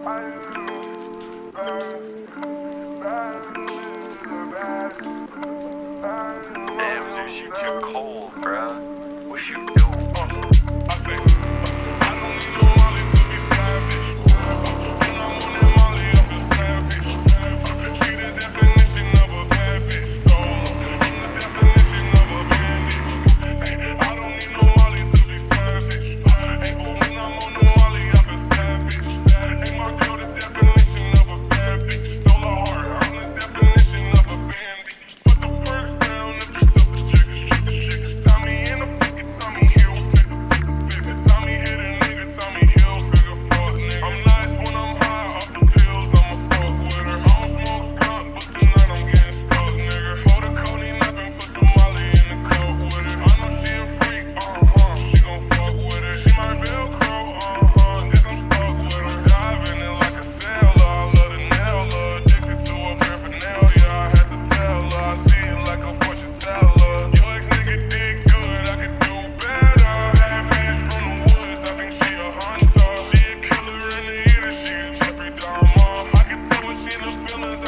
Damn, Zeus, you too cold, bruh. Wish you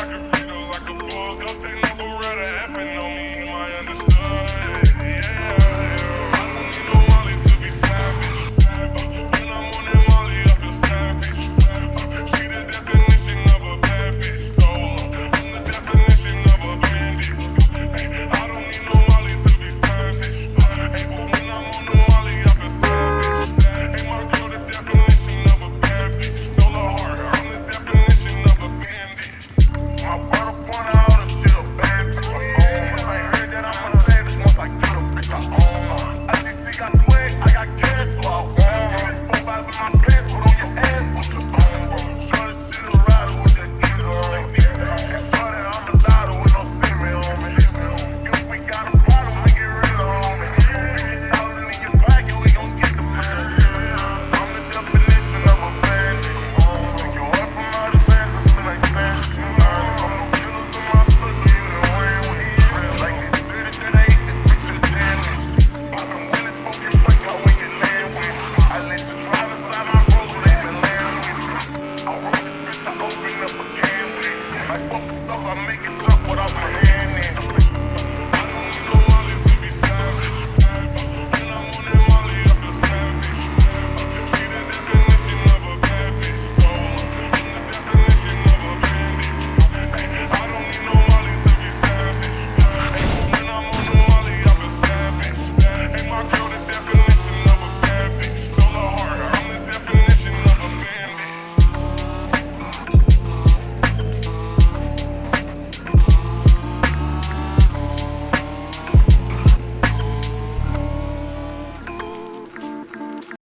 like a nigga, like a motherfucker.